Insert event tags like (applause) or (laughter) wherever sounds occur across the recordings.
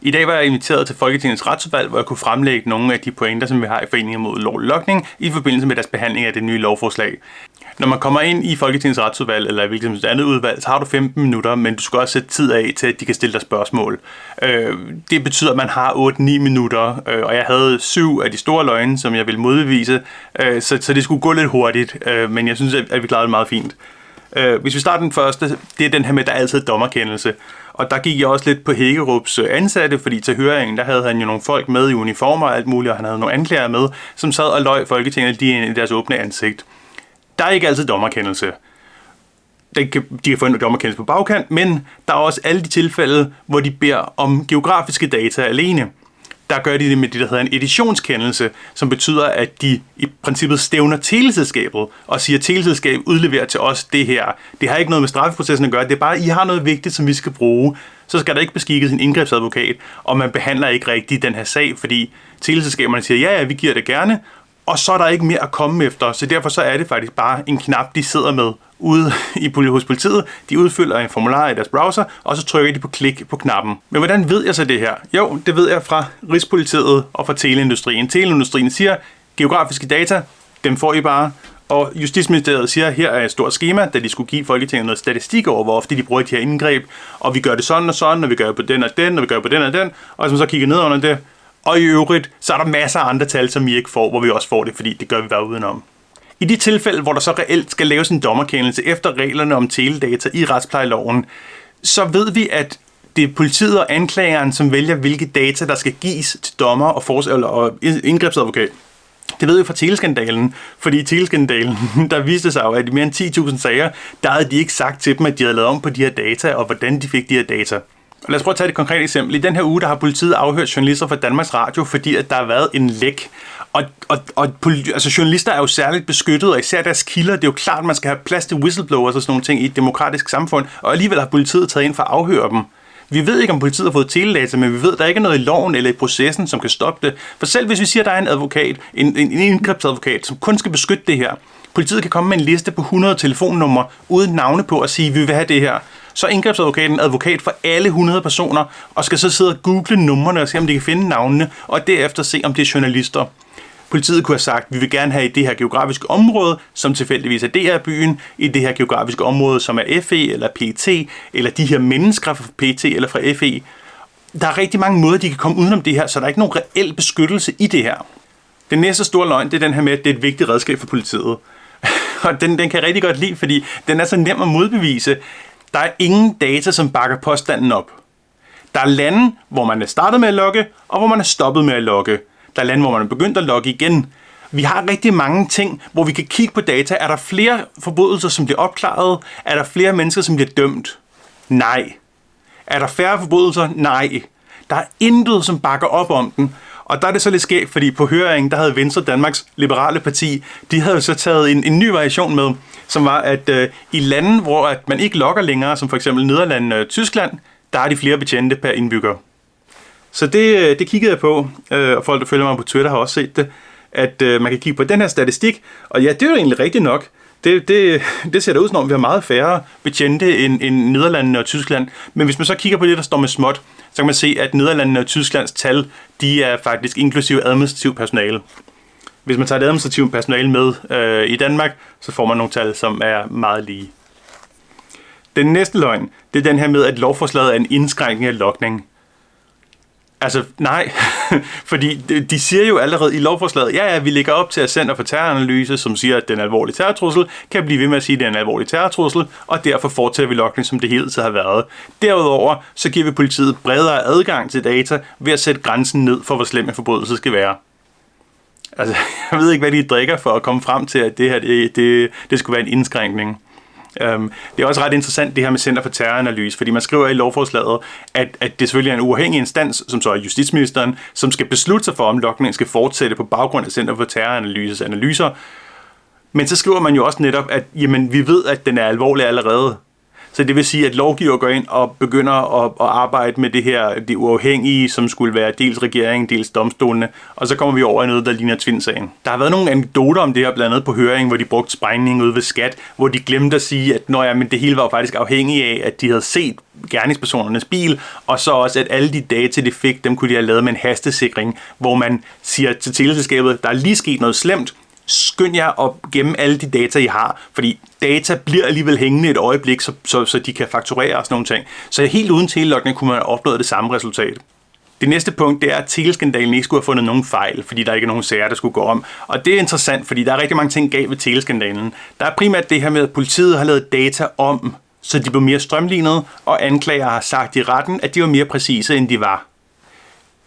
I dag var jeg inviteret til Folketingets retsudvalg, hvor jeg kunne fremlægge nogle af de pointer, som vi har i Foreningen mod lovlokning lokning i forbindelse med deres behandling af det nye lovforslag. Når man kommer ind i Folketingets retsudvalg eller hvilket som andet udvalg, så har du 15 minutter, men du skal også sætte tid af til, at de kan stille dig spørgsmål. Øh, det betyder, at man har 8-9 minutter, øh, og jeg havde syv af de store løgne, som jeg ville modbevise, øh, så, så det skulle gå lidt hurtigt, øh, men jeg synes, at vi klarede det meget fint. Øh, hvis vi starter den første, det er den her med, der er altid dommerkendelse. Og der gik jeg også lidt på Hækkerups øh, ansatte, fordi til høringen, der havde han jo nogle folk med i uniformer og alt muligt, og han havde nogle anklager med, som sad og løg Folketinget lige ind i deres åbne ansigt. Der er ikke altid dommerkendelse. De kan, de kan få en dommerkendelse på bagkant, men der er også alle de tilfælde, hvor de beder om geografiske data alene der gør de det med det, der hedder en editionskendelse, som betyder, at de i princippet stævner teleselskabet og siger, at teleselskabet udleverer til os det her. Det har ikke noget med straffeprocessen at gøre, det er bare, at I har noget vigtigt, som vi skal bruge. Så skal der ikke beskikkes en indgrebsadvokat, og man behandler ikke rigtigt den her sag, fordi teleselskaberne siger, ja, ja, vi giver det gerne, og så er der ikke mere at komme efter. Så derfor så er det faktisk bare en knap, de sidder med ude i, hos politiet. De udfylder en formular i deres browser, og så trykker de på klik på knappen. Men hvordan ved jeg så det her? Jo, det ved jeg fra Rigspolitiet og fra teleindustrien. Teleindustrien siger, geografiske data, dem får I bare. Og Justitsministeriet siger, at her er et stort schema, da de skulle give Folketinget noget statistik over, hvor ofte de bruger de her indgreb. Og vi gør det sådan og sådan, og vi gør det på den og den, og vi gør det på den og den. Og hvis så kigger ned under det, og i øvrigt, så er der masser af andre tal, som vi ikke får, hvor vi også får det, fordi det gør vi bare udenom. I de tilfælde, hvor der så reelt skal laves en dommerkendelse efter reglerne om teledata i retsplejeloven, så ved vi, at det er politiet og anklageren, som vælger, hvilke data, der skal gives til dommer og, fors- eller, og indgrebsadvokat. Det ved vi fra teleskandalen, fordi i teleskandalen, (laughs) der viste sig jo, at i mere end 10.000 sager, der havde de ikke sagt til dem, at de havde lavet om på de her data, og hvordan de fik de her data. Lad os prøve at tage et konkret eksempel. I den her uge, der har politiet afhørt journalister fra Danmarks Radio, fordi at der har været en læk. Og, og, og altså, journalister er jo særligt beskyttet, og især deres kilder. Det er jo klart, at man skal have plads til whistleblowers og sådan nogle ting i et demokratisk samfund. Og alligevel har politiet taget ind for at afhøre dem. Vi ved ikke, om politiet har fået teledata, men vi ved, at der ikke er noget i loven eller i processen, som kan stoppe det. For selv hvis vi siger, at der er en advokat, en, en, en indgrebsadvokat, som kun skal beskytte det her, politiet kan komme med en liste på 100 telefonnumre uden navne på og sige, at vi vil have det her så er indgrebsadvokaten advokat for alle 100 personer, og skal så sidde og google numrene og se, om de kan finde navnene, og derefter se, om det er journalister. Politiet kunne have sagt, at vi vil gerne have i det her geografiske område, som tilfældigvis er DR-byen, i det her geografiske område, som er FE eller PT, eller de her mennesker fra PT eller fra FE. Der er rigtig mange måder, de kan komme udenom det her, så der er ikke nogen reel beskyttelse i det her. Den næste store løgn, det er den her med, at det er et vigtigt redskab for politiet. (laughs) og den, den kan jeg rigtig godt lide, fordi den er så nem at modbevise. Der er ingen data, som bakker påstanden op. Der er lande, hvor man er startet med at logge, og hvor man er stoppet med at logge. Der er lande, hvor man er begyndt at logge igen. Vi har rigtig mange ting, hvor vi kan kigge på data. Er der flere forbrydelser, som bliver opklaret? Er der flere mennesker, som bliver dømt? Nej. Er der færre forbrydelser? Nej. Der er intet, som bakker op om den. Og der er det så lidt skægt, fordi på høringen, der havde Venstre Danmarks Liberale Parti, de havde jo så taget en, en ny variation med, som var, at øh, i lande, hvor at man ikke logger længere, som for eksempel Nederland og Tyskland, der er de flere betjente per indbygger. Så det, øh, det kiggede jeg på, øh, og folk, der følger mig på Twitter, har også set det, at øh, man kan kigge på den her statistik, og ja, det er jo egentlig rigtigt nok. Det, det, det ser da ud som om, vi har meget færre betjente end, end Nederlandene og Tyskland. Men hvis man så kigger på det, der står med småt, så kan man se, at Nederlandene og Tysklands tal, de er faktisk inklusive administrativ personale. Hvis man tager det administrative personale med øh, i Danmark, så får man nogle tal, som er meget lige. Den næste løgn, det er den her med, at lovforslaget er en indskrænkning af lokning. Altså, nej. (laughs) Fordi de siger jo allerede i lovforslaget, ja, ja, vi ligger op til at Center for Terroranalyse, som siger, at den alvorlige terrortrussel, kan blive ved med at sige, at det er en alvorlig terrortrussel, og derfor fortsætter vi logning, som det hele tiden har været. Derudover, så giver vi politiet bredere adgang til data ved at sætte grænsen ned for, hvor slem en forbrydelse skal være. Altså, (laughs) jeg ved ikke, hvad de drikker for at komme frem til, at det her, det, det, det skulle være en indskrænkning. Øhm, det er også ret interessant det her med Center for Terroranalyse, fordi man skriver i lovforslaget, at, at det selvfølgelig er en uafhængig instans, som så er justitsministeren, som skal beslutte sig for, om lokningen skal fortsætte på baggrund af Center for Terroranalyses analyser. Men så skriver man jo også netop, at jamen, vi ved, at den er alvorlig allerede. Så det vil sige, at lovgiver går ind og begynder at, at arbejde med det her, det uafhængige, som skulle være dels regeringen, dels domstolene, og så kommer vi over i noget, der ligner Twin-sagen. Der har været nogle anekdoter om det her, blandt andet på høringen, hvor de brugte sprængning ude ved skat, hvor de glemte at sige, at når, ja, men det hele var faktisk afhængigt af, at de havde set gerningspersonernes bil, og så også, at alle de data, de fik, dem kunne de have lavet med en hastesikring, hvor man siger til teleselskabet, der er lige sket noget slemt, skynd jer at gemme alle de data, I har, fordi data bliver alligevel hængende et øjeblik, så, så, så de kan fakturere og sådan nogle ting. Så helt uden telelogning kunne man have opnået det samme resultat. Det næste punkt, det er, at teleskandalen ikke skulle have fundet nogen fejl, fordi der ikke er nogen sager, der skulle gå om. Og det er interessant, fordi der er rigtig mange ting galt ved teleskandalen. Der er primært det her med, at politiet har lavet data om, så de blev mere strømlignede, og anklager har sagt i retten, at de var mere præcise, end de var.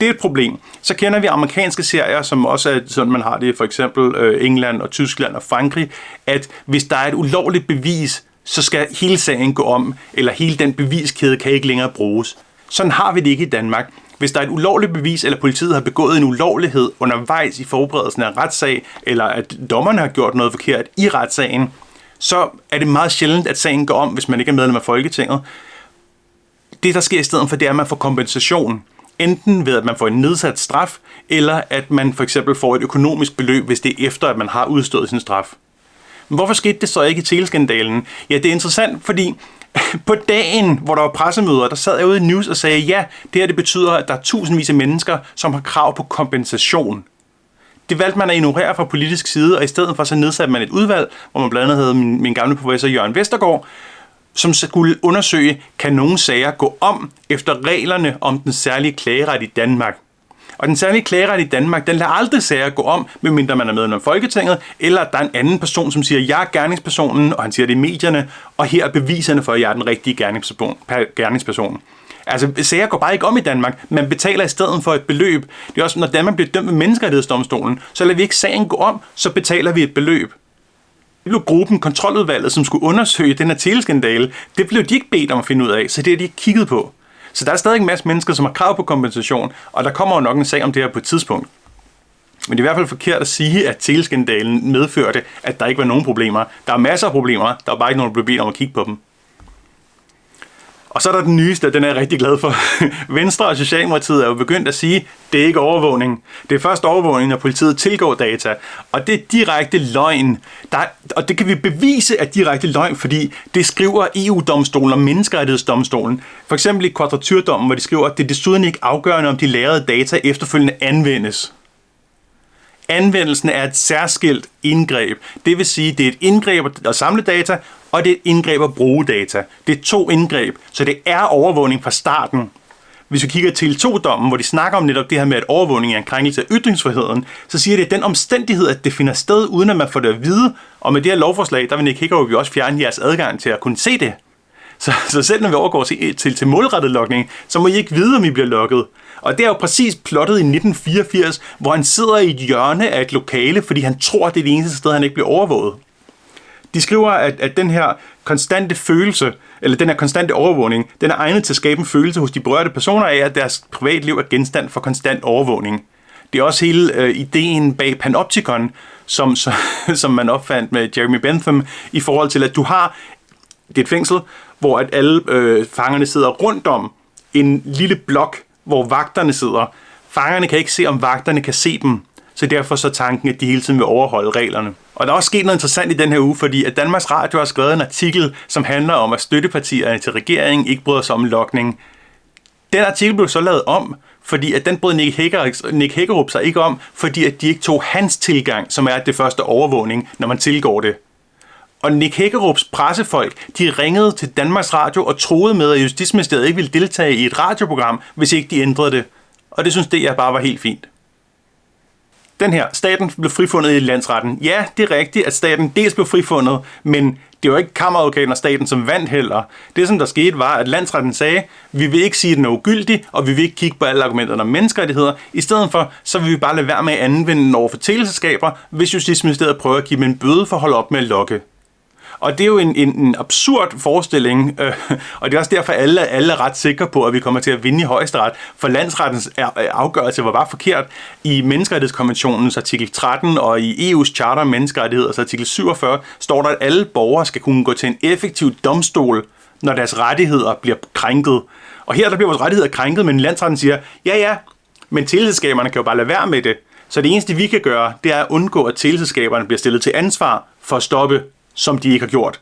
Det er et problem. Så kender vi amerikanske serier, som også er sådan, man har det for eksempel øh, England og Tyskland og Frankrig, at hvis der er et ulovligt bevis, så skal hele sagen gå om, eller hele den beviskæde kan ikke længere bruges. Sådan har vi det ikke i Danmark. Hvis der er et ulovligt bevis, eller politiet har begået en ulovlighed undervejs i forberedelsen af en retssag, eller at dommerne har gjort noget forkert i retssagen, så er det meget sjældent, at sagen går om, hvis man ikke er medlem af Folketinget. Det, der sker i stedet for, det er, at man får kompensation. Enten ved, at man får en nedsat straf, eller at man for eksempel får et økonomisk beløb, hvis det er efter, at man har udstået sin straf. Men hvorfor skete det så ikke i teleskandalen? Ja, det er interessant, fordi (laughs) på dagen, hvor der var pressemøder, der sad jeg ude i News og sagde, ja, det her det betyder, at der er tusindvis af mennesker, som har krav på kompensation. Det valgte man at ignorere fra politisk side, og i stedet for så nedsatte man et udvalg, hvor man blandt andet havde min, min gamle professor Jørgen Vestergaard, som skulle undersøge, kan nogle sager gå om efter reglerne om den særlige klageret i Danmark. Og den særlige klageret i Danmark, den lader aldrig sager gå om, medmindre man er medlem af Folketinget, eller at der er en anden person, som siger, jeg er gerningspersonen, og han siger det i medierne, og her er beviserne for, at jeg er den rigtige gerningsperson. gerningsperson. Altså, sager går bare ikke om i Danmark. Man betaler i stedet for et beløb. Det er også, når Danmark bliver dømt ved menneskerettighedsdomstolen, så lader vi ikke sagen gå om, så betaler vi et beløb. Blev gruppen, kontroludvalget, som skulle undersøge den her teleskandale, det blev de ikke bedt om at finde ud af, så det har de ikke kigget på. Så der er stadig en masse mennesker, som har krav på kompensation, og der kommer jo nok en sag om det her på et tidspunkt. Men det er i hvert fald forkert at sige, at teleskandalen medførte, at der ikke var nogen problemer. Der er masser af problemer, der er bare ikke nogen, der blev bedt om at kigge på dem. Og så er der den nyeste, den er jeg rigtig glad for. (laughs) Venstre og Socialdemokratiet er jo begyndt at sige, det er ikke overvågning. Det er først overvågning, når politiet tilgår data. Og det er direkte løgn. Der, og det kan vi bevise er direkte løgn, fordi det skriver EU-domstolen og menneskerettighedsdomstolen. For eksempel i kvadraturdommen, hvor de skriver, at det er desuden ikke afgørende, om de lærede data efterfølgende anvendes. Anvendelsen er et særskilt indgreb. Det vil sige, det er et indgreb at samle data, og det er et indgreb at bruge data. Det er to indgreb, så det er overvågning fra starten. Hvis vi kigger til to dommen hvor de snakker om netop det her med, at overvågning er en krænkelse af ytringsfriheden, så siger det, at den omstændighed, at det finder sted, uden at man får det at vide, og med det her lovforslag, der vil Nick Hækkerup jo også fjerne jeres adgang til at kunne se det. Så, så selv når vi overgår til, til, til målrettet lokning, så må I ikke vide, om I bliver lukket. Og det er jo præcis plottet i 1984, hvor han sidder i et hjørne af et lokale, fordi han tror, det er det eneste sted, han ikke bliver overvåget. De skriver, at, at den her konstante følelse, eller den her konstante overvågning, den er egnet til at skabe en følelse hos de berørte personer af, at deres privatliv er genstand for konstant overvågning. Det er også hele øh, ideen bag Panopticon, som, (laughs) som, som man opfandt med Jeremy Bentham, i forhold til, at du har det er et fængsel, hvor at alle øh, fangerne sidder rundt om en lille blok, hvor vagterne sidder. Fangerne kan ikke se, om vagterne kan se dem, så derfor så tanken, at de hele tiden vil overholde reglerne. Og der er også sket noget interessant i den her uge, fordi at Danmarks Radio har skrevet en artikel, som handler om, at støttepartierne til regeringen ikke bryder sig om lokning. Den artikel blev så lavet om, fordi at den brød Nick, Hækker, Nick Hækkerup sig ikke om, fordi at de ikke tog hans tilgang, som er det første overvågning, når man tilgår det. Og Nick Hækkerups pressefolk, de ringede til Danmarks Radio og troede med, at Justitsministeriet ikke ville deltage i et radioprogram, hvis ikke de ændrede det. Og det synes det jeg bare var helt fint. Den her, staten blev frifundet i landsretten. Ja, det er rigtigt, at staten dels blev frifundet, men det var ikke kammeradvokaten og staten, som vandt heller. Det, som der skete, var, at landsretten sagde, vi vil ikke sige, at den er ugyldig, og vi vil ikke kigge på alle argumenterne om menneskerettigheder. I stedet for, så vil vi bare lade være med at anvende den over for teleselskaber, hvis Justitsministeriet prøver at give dem en bøde for at holde op med at lokke. Og det er jo en, en, en absurd forestilling, øh, og det er også derfor, at alle, alle er ret sikre på, at vi kommer til at vinde i højesteret, for landsrettens øh, afgørelse var bare forkert. I Menneskerettighedskonventionens artikel 13 og i EU's charter om menneskerettigheder, altså artikel 47, står der, at alle borgere skal kunne gå til en effektiv domstol, når deres rettigheder bliver krænket. Og her der bliver vores rettigheder krænket, men landsretten siger, ja ja, men teleselskaberne kan jo bare lade være med det. Så det eneste, vi kan gøre, det er at undgå, at teleselskaberne bliver stillet til ansvar for at stoppe, som de ikke har gjort.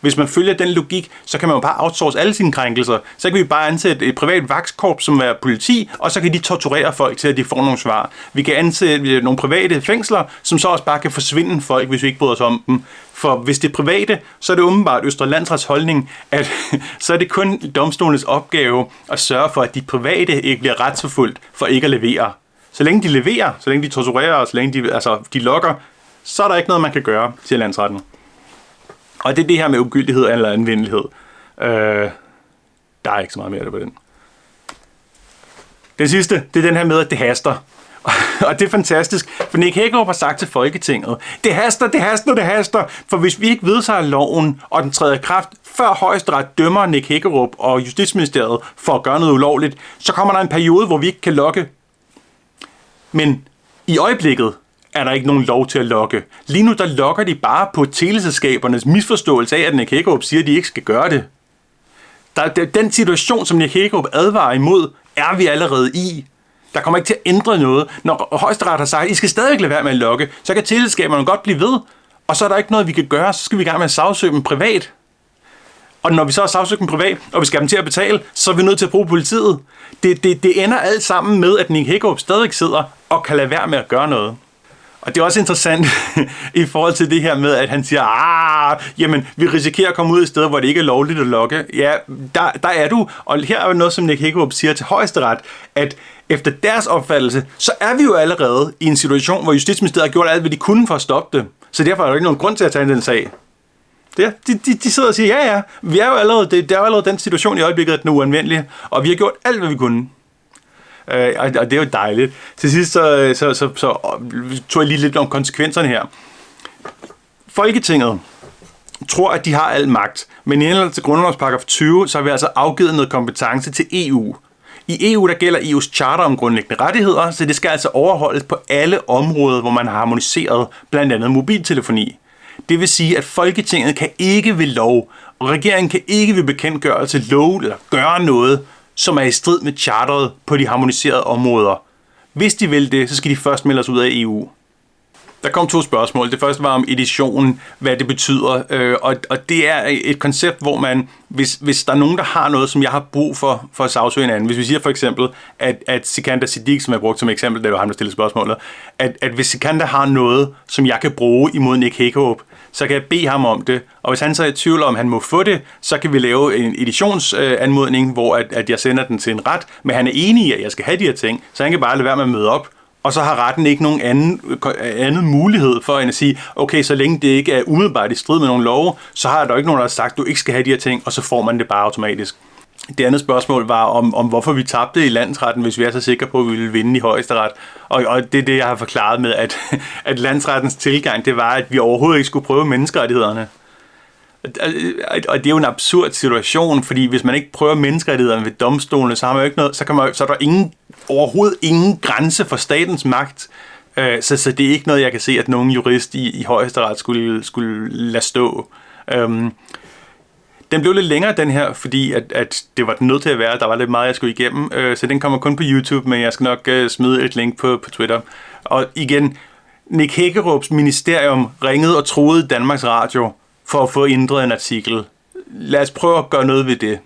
Hvis man følger den logik, så kan man jo bare outsource alle sine krænkelser. Så kan vi bare ansætte et privat vakskorp, som er politi, og så kan de torturere folk til, at de får nogle svar. Vi kan ansætte nogle private fængsler, som så også bare kan forsvinde folk, hvis vi ikke bryder os om dem. For hvis det er private, så er det åbenbart Østre Landsrets holdning, at (laughs) så er det kun domstolens opgave at sørge for, at de private ikke bliver retsforfulgt for ikke at levere. Så længe de leverer, så længe de torturerer, så længe de, altså, de lokker, så er der ikke noget, man kan gøre, siger landsretten. Og det er det her med ugyldighed eller anvendelighed. Øh, der er ikke så meget mere på den. Den sidste, det er den her med, at det haster. (laughs) og det er fantastisk, for Nick Hækkerup har sagt til Folketinget, det haster, det haster, det haster, for hvis vi ikke vedtager loven, og den træder i kraft, før højesteret dømmer Nick Hækkerup og Justitsministeriet for at gøre noget ulovligt, så kommer der en periode, hvor vi ikke kan lokke. Men i øjeblikket, er der ikke nogen lov til at lokke. Lige nu der lokker de bare på teleselskabernes misforståelse af, at Nick Hagerup siger, at de ikke skal gøre det. Der, den situation, som Nick Hagerup advarer imod, er vi allerede i. Der kommer ikke til at ændre noget. Når højesteret har sagt, at I skal stadig lade være med at lokke, så kan teleselskaberne godt blive ved, og så er der ikke noget, vi kan gøre, så skal vi i gang med at sagsøge dem privat. Og når vi så har sagsøgt dem privat, og vi skal dem til at betale, så er vi nødt til at bruge politiet. Det, det, det ender alt sammen med, at Nick Hagerup stadig sidder og kan lade være med at gøre noget. Og det er også interessant (laughs) i forhold til det her med, at han siger, ah, jamen, vi risikerer at komme ud i steder, hvor det ikke er lovligt at lokke. Ja, der, der er du. Og her er jo noget, som Nick Hækkerup siger til højesteret, at efter deres opfattelse, så er vi jo allerede i en situation, hvor Justitsministeriet har gjort alt, hvad de kunne for at stoppe det. Så derfor er der ikke nogen grund til at tage den sag. Ja, de, de, de sidder og siger, ja ja, vi er jo allerede, det, det er jo allerede den situation i øjeblikket, at den er uanvendelig, og vi har gjort alt, hvad vi kunne. Øh, og, og det er jo dejligt. Til sidst så, øh, så, så, så øh, tog jeg lige lidt om konsekvenserne her. Folketinget tror, at de har al magt, men i henhold til grundlovsparagraf 20, så har vi altså afgivet noget kompetence til EU. I EU der gælder EU's charter om grundlæggende rettigheder, så det skal altså overholdes på alle områder, hvor man har harmoniseret blandt andet mobiltelefoni. Det vil sige, at Folketinget kan ikke ved lov, og regeringen kan ikke ved bekendtgørelse love eller gøre noget, som er i strid med charteret på de harmoniserede områder. Hvis de vil det, så skal de først melde os ud af EU. Der kom to spørgsmål. Det første var om editionen, hvad det betyder. Øh, og, og det er et koncept, hvor man, hvis, hvis der er nogen, der har noget, som jeg har brug for, for at sagsøge en anden. Hvis vi siger for eksempel, at, at Sikander Siddiq, som jeg brugte som eksempel, da du ham, der stillede spørgsmålet, at, at hvis Sikander har noget, som jeg kan bruge imod Nick Hækkerup, så kan jeg bede ham om det. Og hvis han så er i tvivl om, han må få det, så kan vi lave en editionsanmodning, hvor at, at jeg sender den til en ret, men han er enig i, at jeg skal have de her ting, så han kan bare lade være med at møde op, og så har retten ikke nogen anden, anden mulighed for end at sige, okay, så længe det ikke er umiddelbart i strid med nogle love, så har der ikke nogen, der har sagt, at du ikke skal have de her ting, og så får man det bare automatisk. Det andet spørgsmål var om, om hvorfor vi tabte i landsretten, hvis vi er så sikre på, at vi ville vinde i højesteret. Og, og det er det, jeg har forklaret med, at, at landsrettens tilgang, det var, at vi overhovedet ikke skulle prøve menneskerettighederne. Og det er jo en absurd situation, fordi hvis man ikke prøver menneskerettighederne ved domstolene, så, har man jo ikke noget, så, kan man, så er der ingen, overhovedet ingen grænse for statens magt. Øh, så, så det er ikke noget, jeg kan se, at nogen jurist i, i højesteret skulle, skulle lade stå. Øhm, den blev lidt længere, den her, fordi at, at det var den nødt til at være. Der var lidt meget, jeg skulle igennem, øh, så den kommer kun på YouTube, men jeg skal nok øh, smide et link på, på Twitter. Og igen, Nick Hækkerups ministerium ringede og troede Danmarks Radio for at få ændret en artikel. Lad os prøve at gøre noget ved det.